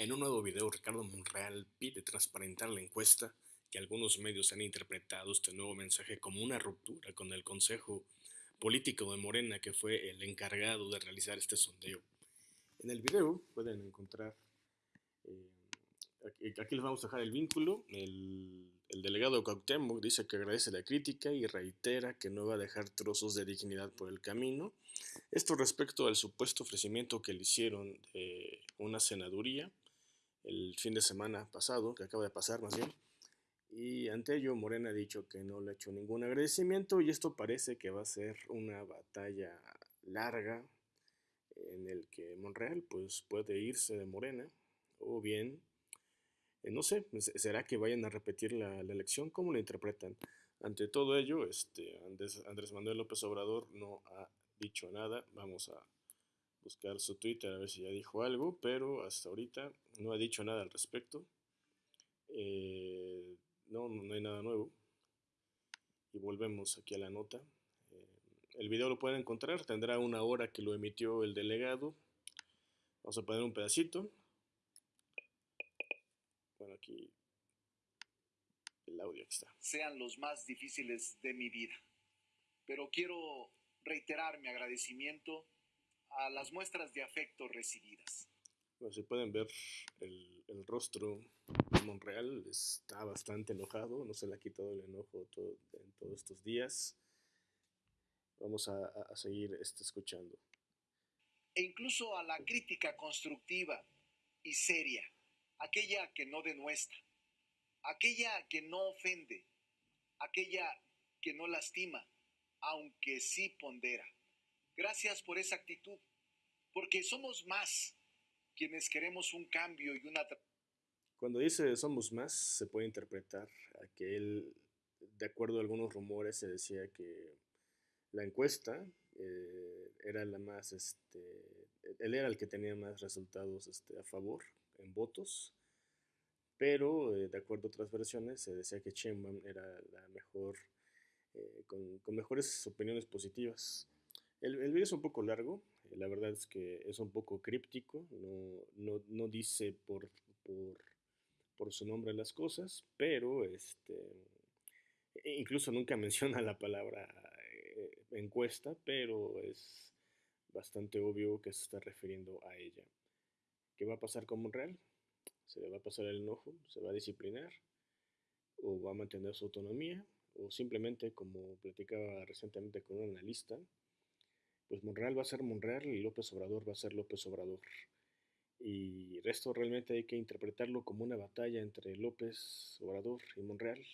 En un nuevo video, Ricardo Monreal pide transparentar la encuesta que algunos medios han interpretado este nuevo mensaje como una ruptura con el Consejo Político de Morena, que fue el encargado de realizar este sondeo. En el video pueden encontrar, eh, aquí, les vamos a dejar el vínculo, el, el delegado Cuauhtémoc dice que agradece la crítica y reitera que no va a dejar trozos de dignidad por el camino. Esto respecto al supuesto ofrecimiento que le hicieron de una senaduría el fin de semana pasado, que acaba de pasar más bien. Y ante ello, Morena ha dicho que no le ha hecho ningún agradecimiento y esto parece que va a ser una batalla larga en el que Monreal pues puede irse de Morena o bien, eh, no sé, ¿será que vayan a repetir la, elección? ¿Cómo lo interpretan? Ante todo ello, este, Andrés, Andrés Manuel López Obrador no ha dicho nada. Vamos a buscar su Twitter a ver si ya dijo algo, pero hasta ahorita no ha dicho nada al respecto. Eh, no, no hay nada nuevo. Y volvemos aquí a la nota. Eh, el video lo pueden encontrar, tendrá una hora que lo emitió el delegado. Vamos a poner un pedacito. Bueno, aquí el audio está. Sean los más difíciles de mi vida. Pero quiero reiterar mi agradecimiento a las muestras de afecto recibidas. Bueno, si pueden ver el, el, rostro de Monreal, está bastante enojado, no se le ha quitado el enojo todo, en todos estos días. Vamos a, a seguir este, escuchando. E incluso a la crítica constructiva y seria, aquella que no denuestra, aquella que no ofende, aquella que no lastima, aunque sí pondera. Gracias por esa actitud, porque somos más quienes queremos un cambio y una... Cuando dice somos más, se puede interpretar que él, de acuerdo a algunos rumores, se decía que la encuesta eh, era la más, este, él era el que tenía más resultados este, a favor en votos, pero eh, de acuerdo a otras versiones se decía que Sheinbaum era la mejor, eh, con, con mejores opiniones positivas. El, video es un poco largo, eh, la verdad es que es un poco críptico, no, dice por, por, su nombre las cosas, pero este, e incluso nunca menciona la palabra eh, encuesta, pero es bastante obvio que se está refiriendo a ella. ¿Qué va a pasar con Monreal? ¿Se le va a pasar el enojo? ¿Se va a disciplinar? ¿O va a mantener su autonomía? ¿O simplemente, como platicaba recientemente con un analista, pues Monreal va a ser Monreal y López Obrador va a ser López Obrador. Y esto realmente hay que interpretarlo como una batalla entre López Obrador y Monreal.